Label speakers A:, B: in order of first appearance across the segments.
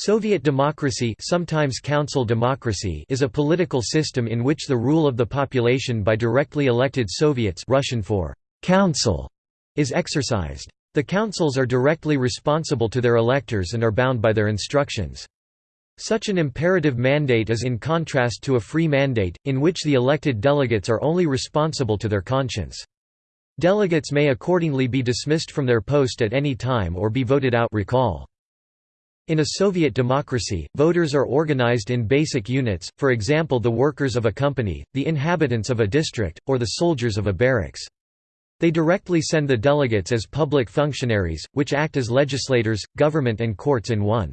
A: Soviet democracy sometimes council democracy is a political system in which the rule of the population by directly elected Soviets Russian for council is exercised. The councils are directly responsible to their electors and are bound by their instructions. Such an imperative mandate is in contrast to a free mandate, in which the elected delegates are only responsible to their conscience. Delegates may accordingly be dismissed from their post at any time or be voted out recall. In a Soviet democracy, voters are organized in basic units, for example the workers of a company, the inhabitants of a district, or the soldiers of a barracks. They directly send the delegates as public functionaries, which act as legislators, government and courts in one.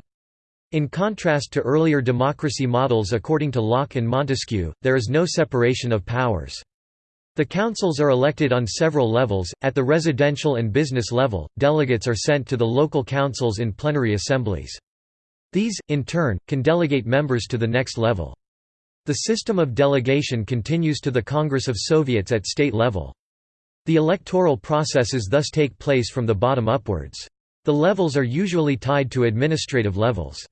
A: In contrast to earlier democracy models according to Locke and Montesquieu, there is no separation of powers. The councils are elected on several levels. At the residential and business level, delegates are sent to the local councils in plenary assemblies. These, in turn, can delegate members to the next level. The system of delegation continues to the Congress of Soviets at state level. The electoral processes thus take place from the bottom upwards. The levels are usually tied to administrative levels.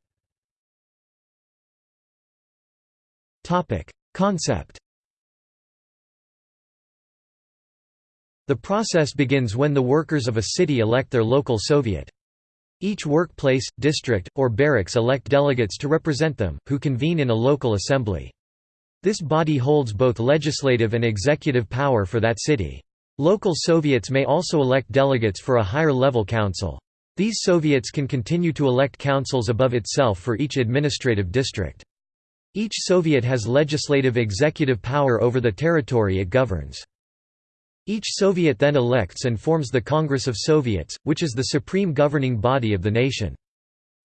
A: Concept The process begins when the workers of a city elect their local Soviet. Each workplace, district, or barracks elect delegates to represent them, who convene in a local assembly. This body holds both legislative and executive power for that city. Local Soviets may also elect delegates for a higher-level council. These Soviets can continue to elect councils above itself for each administrative district. Each Soviet has legislative executive power over the territory it governs. Each Soviet then elects and forms the Congress of Soviets, which is the supreme governing body of the nation.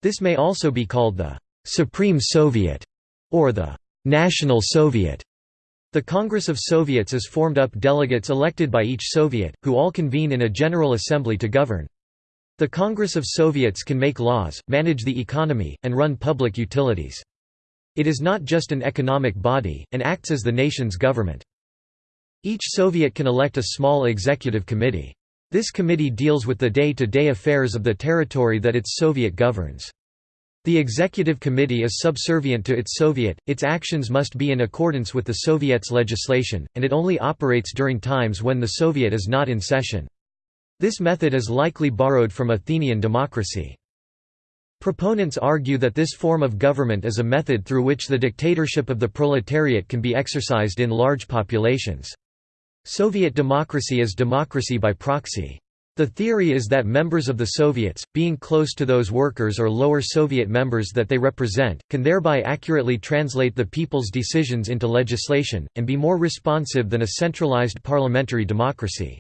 A: This may also be called the «Supreme Soviet» or the «National Soviet». The Congress of Soviets is formed up delegates elected by each Soviet, who all convene in a General Assembly to govern. The Congress of Soviets can make laws, manage the economy, and run public utilities. It is not just an economic body, and acts as the nation's government. Each Soviet can elect a small executive committee. This committee deals with the day-to-day -day affairs of the territory that its Soviet governs. The executive committee is subservient to its Soviet, its actions must be in accordance with the Soviet's legislation, and it only operates during times when the Soviet is not in session. This method is likely borrowed from Athenian democracy. Proponents argue that this form of government is a method through which the dictatorship of the proletariat can be exercised in large populations. Soviet democracy is democracy by proxy. The theory is that members of the Soviets, being close to those workers or lower Soviet members that they represent, can thereby accurately translate the people's decisions into legislation, and be more responsive than a centralized parliamentary democracy.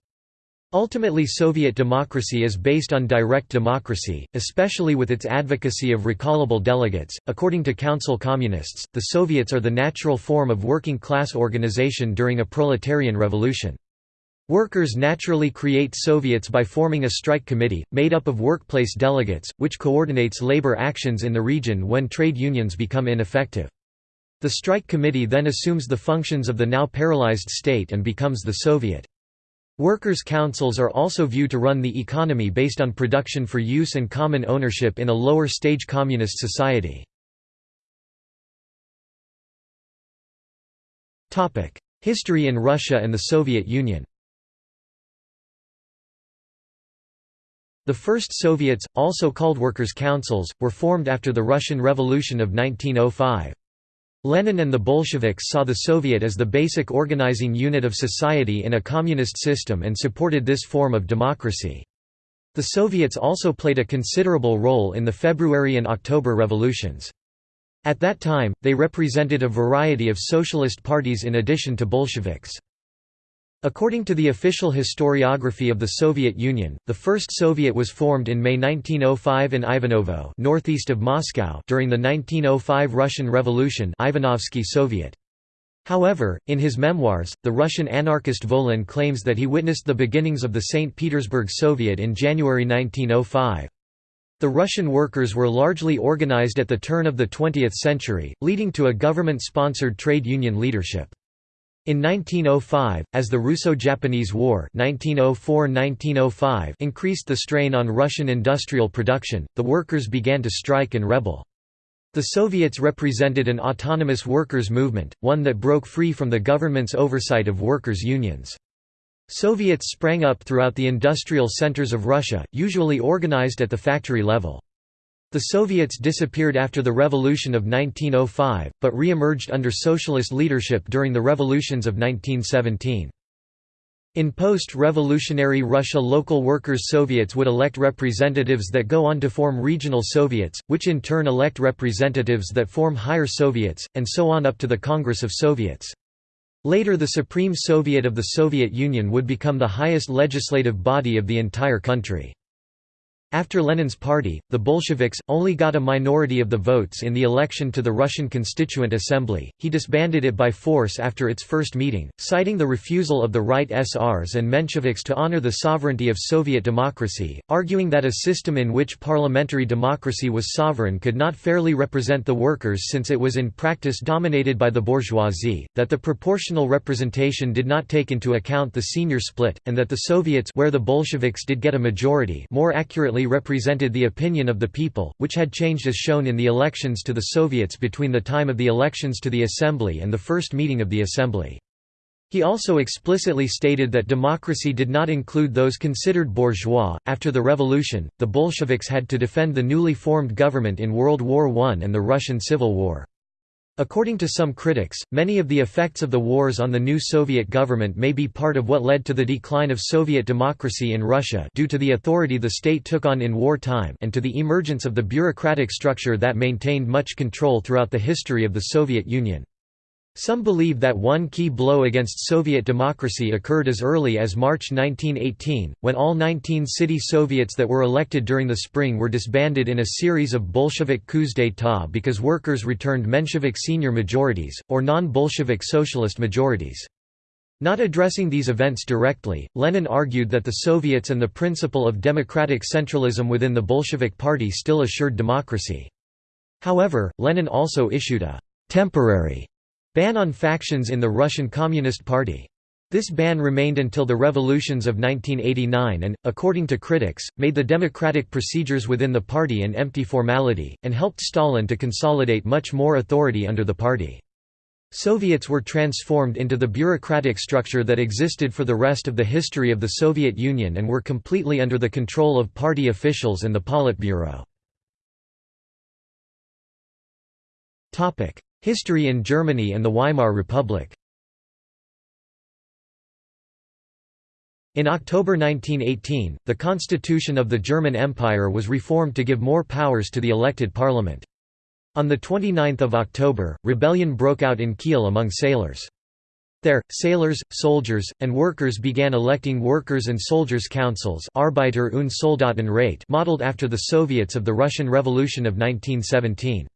A: Ultimately Soviet democracy is based on direct democracy, especially with its advocacy of recallable delegates. According to Council Communists, the Soviets are the natural form of working class organization during a proletarian revolution. Workers naturally create Soviets by forming a strike committee, made up of workplace delegates, which coordinates labor actions in the region when trade unions become ineffective. The strike committee then assumes the functions of the now paralyzed state and becomes the Soviet. Workers' councils are also viewed to run the economy based on production for use and common ownership in a lower-stage communist society. History in Russia and the Soviet Union The first Soviets, also called workers' councils, were formed after the Russian Revolution of 1905. Lenin and the Bolsheviks saw the Soviet as the basic organizing unit of society in a communist system and supported this form of democracy. The Soviets also played a considerable role in the February and October revolutions. At that time, they represented a variety of socialist parties in addition to Bolsheviks. According to the official historiography of the Soviet Union, the first Soviet was formed in May 1905 in Ivanovo northeast of Moscow during the 1905 Russian Revolution Ivanovsky Soviet. However, in his memoirs, the Russian anarchist Volin claims that he witnessed the beginnings of the St. Petersburg Soviet in January 1905. The Russian workers were largely organized at the turn of the 20th century, leading to a government-sponsored trade union leadership. In 1905, as the Russo-Japanese War 1904–1905 increased the strain on Russian industrial production, the workers began to strike and rebel. The Soviets represented an autonomous workers' movement, one that broke free from the government's oversight of workers' unions. Soviets sprang up throughout the industrial centers of Russia, usually organized at the factory level. The Soviets disappeared after the Revolution of 1905, but re-emerged under socialist leadership during the revolutions of 1917. In post-revolutionary Russia local workers' Soviets would elect representatives that go on to form regional Soviets, which in turn elect representatives that form higher Soviets, and so on up to the Congress of Soviets. Later the Supreme Soviet of the Soviet Union would become the highest legislative body of the entire country. After Lenin's party, the Bolsheviks, only got a minority of the votes in the election to the Russian Constituent Assembly. He disbanded it by force after its first meeting, citing the refusal of the Right SRs and Mensheviks to honor the sovereignty of Soviet democracy, arguing that a system in which parliamentary democracy was sovereign could not fairly represent the workers since it was in practice dominated by the bourgeoisie, that the proportional representation did not take into account the SR split, and that the Soviets where the Bolsheviks did get a majority more accurately represented the opinion of the people, which had changed as shown in the elections to the Soviets between the time of the elections to the Assembly and the first meeting of the Assembly. He also explicitly stated that democracy did not include those considered bourgeois. After the revolution, the Bolsheviks had to defend the newly formed government in World War I and the Russian Civil War. According to some critics, many of the effects of the wars on the new Soviet government may be part of what led to the decline of Soviet democracy in Russia due to the authority the state took on in wartime and to the emergence of the bureaucratic structure that maintained much control throughout the history of the Soviet Union. Some believe that one key blow against Soviet democracy occurred as early as March 1918, when all 19 city Soviets that were elected during the spring were disbanded in a series of Bolshevik coups d'état because workers returned Menshevik SR majorities, or non-Bolshevik socialist majorities. Not addressing these events directly, Lenin argued that the Soviets and the principle of democratic centralism within the Bolshevik Party still assured democracy. However, Lenin also issued a «temporary» Ban on factions in the Russian Communist Party. This ban remained until the revolutions of 1989 and, according to critics, made the democratic procedures within the party an empty formality, and helped Stalin to consolidate much more authority under the party. Soviets were transformed into the bureaucratic structure that existed for the rest of the history of the Soviet Union and were completely under the control of party officials and the Politburo. History in Germany and the Weimar Republic In October 1918, the constitution of the German Empire was reformed to give more powers to the elected parliament. On 29 October, rebellion broke out in Kiel among sailors. There, sailors, soldiers, and workers began electing workers' and soldiers' councils Arbeiter- und Soldatenrat modeled after the Soviets of the Russian Revolution of 1917.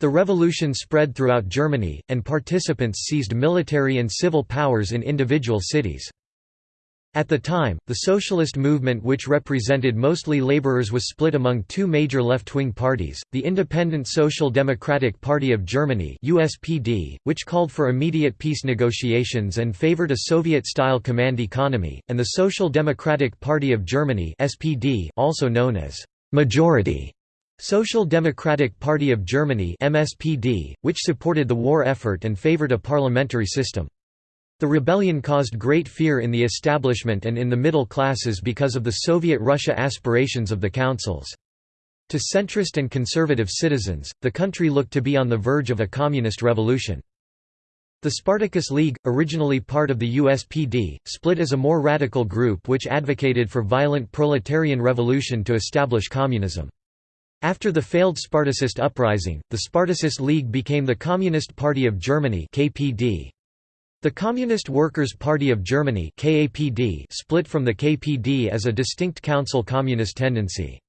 A: The revolution spread throughout Germany, and participants seized military and civil powers in individual cities. At the time, the socialist movement which represented mostly laborers was split among two major left-wing parties, the Independent Social Democratic Party of Germany USPD, which called for immediate peace negotiations and favored a Soviet-style command economy, and the Social Democratic Party of Germany SPD, also known as «majority» Social Democratic Party of Germany MSPD, which supported the war effort and favored a parliamentary system. The rebellion caused great fear in the establishment and in the middle classes because of the Soviet Russia aspirations of the councils. To centrist and conservative citizens, the country looked to be on the verge of a communist revolution. The Spartacus League, originally part of the USPD, split as a more radical group which advocated for violent proletarian revolution to establish communism. After the failed Spartacist uprising, the Spartacist League became the Communist Party of Germany KPD. The Communist Workers' Party of Germany KAPD split from the KPD as a distinct council communist tendency.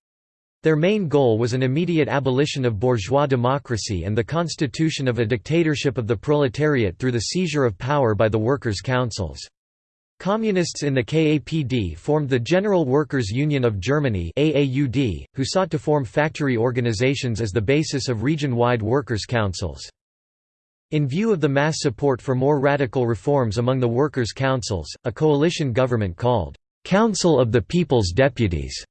A: Their main goal was an immediate abolition of bourgeois democracy and the constitution of a dictatorship of the proletariat through the seizure of power by the workers' councils. Communists in the KAPD formed the General Workers' Union of Germany AAUD, who sought to form factory organizations as the basis of region-wide workers' councils. In view of the mass support for more radical reforms among the workers' councils, a coalition government called, "'Council of the People's Deputies'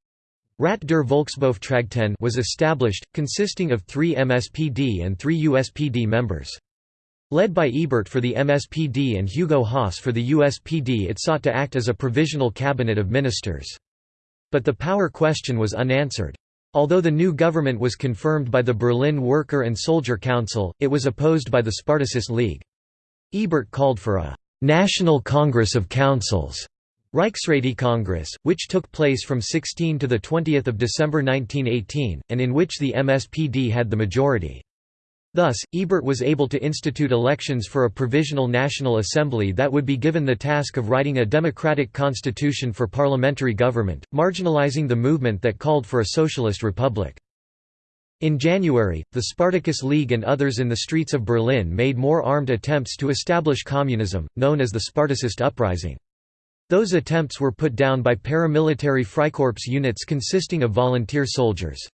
A: Rat der Volksbeauftragten was established, consisting of three MSPD and three USPD members. Led by Ebert for the MSPD and Hugo Haase for the USPD it sought to act as a provisional cabinet of ministers. But the power question was unanswered. Although the new government was confirmed by the Berlin Worker and Soldier Council, it was opposed by the Spartacist League. Ebert called for a «National Congress of Councils» Congress, which took place from 16 to 20 December 1918, and in which the MSPD had the majority. Thus, Ebert was able to institute elections for a provisional National Assembly that would be given the task of writing a democratic constitution for parliamentary government, marginalizing the movement that called for a socialist republic. In January, the Spartacus League and others in the streets of Berlin made more armed attempts to establish communism, known as the Spartacist Uprising. Those attempts were put down by paramilitary Freikorps units consisting of volunteer soldiers.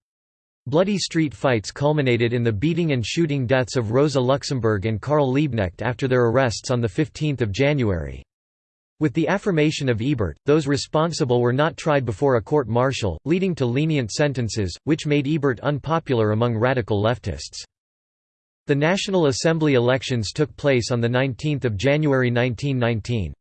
A: Bloody street fights culminated in the beating and shooting deaths of Rosa Luxemburg and Karl Liebknecht after their arrests on 15 January. With the affirmation of Ebert, those responsible were not tried before a court-martial, leading to lenient sentences, which made Ebert unpopular among radical leftists. The National Assembly elections took place on 19 January 1919.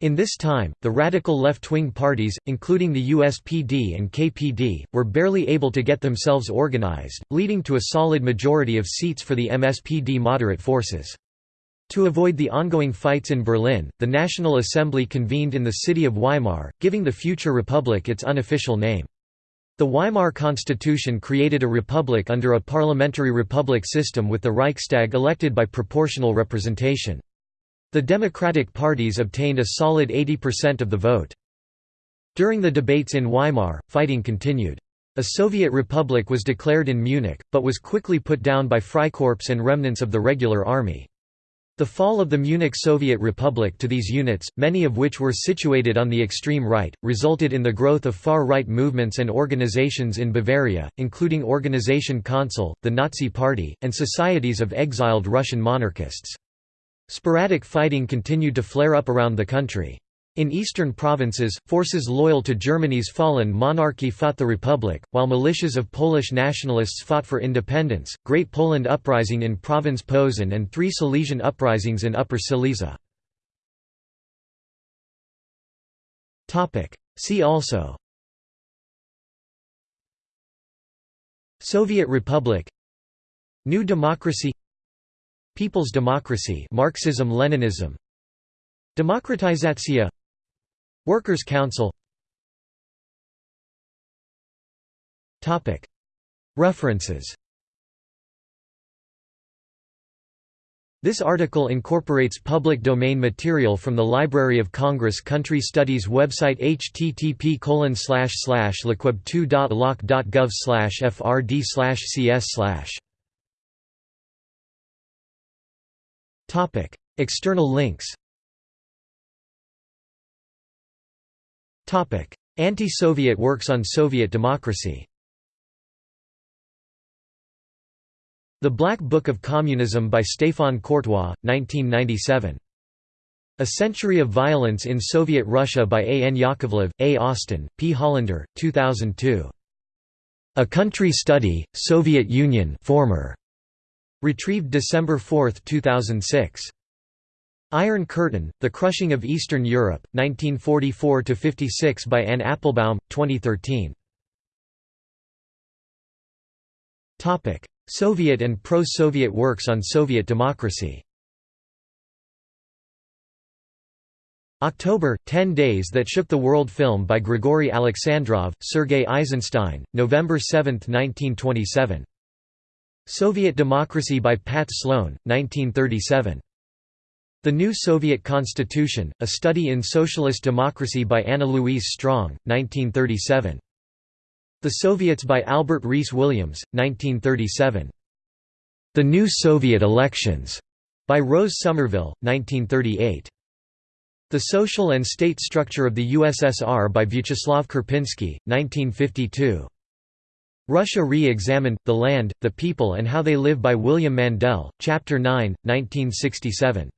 A: In this time, the radical left-wing parties, including the USPD and KPD, were barely able to get themselves organized, leading to a solid majority of seats for the MSPD moderate forces. To avoid the ongoing fights in Berlin, the National Assembly convened in the city of Weimar, giving the future republic its unofficial name. The Weimar Constitution created a republic under a parliamentary republic system with the Reichstag elected by proportional representation. The Democratic parties obtained a solid 80% of the vote. During the debates in Weimar, fighting continued. A Soviet republic was declared in Munich, but was quickly put down by Freikorps and remnants of the regular army. The fall of the Munich Soviet Republic to these units, many of which were situated on the extreme right, resulted in the growth of far-right movements and organizations in Bavaria, including Organisation Consul, the Nazi Party, and societies of exiled Russian monarchists. Sporadic fighting continued to flare up around the country. In eastern provinces, forces loyal to Germany's fallen monarchy fought the Republic, while militias of Polish nationalists fought for independence. Great Poland Uprising in Province Posen and three Silesian uprisings in Upper Silesia. See also Soviet Republic New Democracy People's Democracy Marxism-Leninism Demokratizatsiya Workers' Council. References. This article incorporates public domain material from the Library of Congress Country Studies website http lcweb2.loc.gov frd cs External links Topic: Anti-Soviet works on Soviet democracy The Black Book of Communism by Stéphane Courtois, 1997. A Century of Violence in Soviet Russia by A. N. Yakovlev, A. Austin, P. Hollander, 2002. A Country Study, Soviet Union former. Retrieved December 4, 2006. Iron Curtain, The Crushing of Eastern Europe, 1944–56 by Anne Applebaum, 2013. Soviet and pro-Soviet works on Soviet democracy October, Ten Days That Shook the World film by Grigory Alexandrov, Sergei Eisenstein, November 7, 1927. Soviet Democracy by Pat Sloan, 1937. The New Soviet Constitution, A Study in Socialist Democracy by Anna Louise Strong, 1937. The Soviets by Albert Rhys Williams, 1937. The New Soviet Elections by Rose Somerville, 1938. The Social and State Structure of the USSR by Vyacheslav Karpinsky, 1952. Russia Re-Examined, The Land, the People and How They Live by William Mandel, Chapter 9, 1967.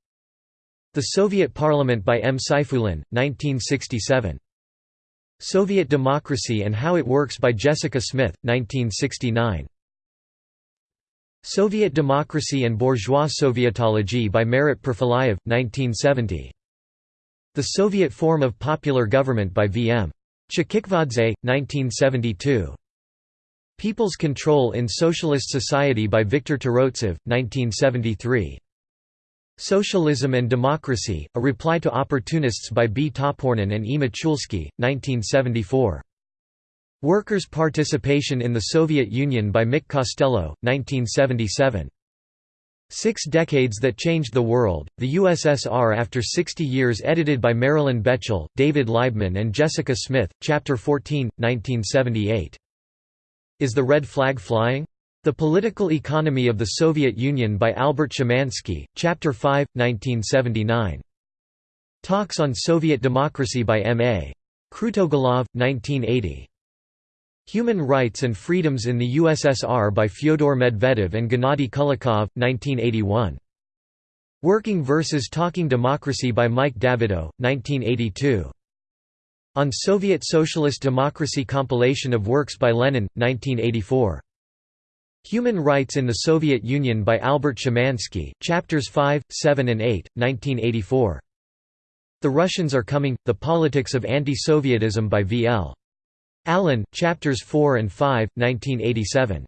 A: The Soviet Parliament by M. Sayfulin, 1967. Soviet Democracy and How It Works by Jessica Smith, 1969. Soviet Democracy and Bourgeois Sovietology by Marat Perfilayev, 1970. The Soviet Form of Popular Government by V. M. Chkhikvadze, 1972. People's Control in Socialist Society by Viktor Turovtsev, 1973. Socialism and Democracy, A Reply to Opportunists by B. Topornin and E. Michulsky, 1974. Workers' Participation in the Soviet Union by Mick Costello, 1977. Six Decades That Changed the World, The USSR After 60 Years edited by Marilyn Bechtel, David Laibman and Jessica Smith, Chapter 14, 1978. Is the Red Flag Flying? The Political Economy of the Soviet Union by Albert Szymanski, Chapter 5, 1979. Talks on Soviet Democracy by M. A. Krutogolov, 1980. Human Rights and Freedoms in the USSR by Fyodor Medvedev and Gennady Kulikov, 1981. Working versus Talking Democracy by Mike Davidow, 1982. On Soviet Socialist Democracy compilation of works by Lenin, 1984. Human Rights in the Soviet Union by Albert Szymanski, Chapters 5, 7 and 8, 1984. The Russians Are Coming, The Politics of Anti-Sovietism by V. L. Allen, Chapters 4 and 5, 1987.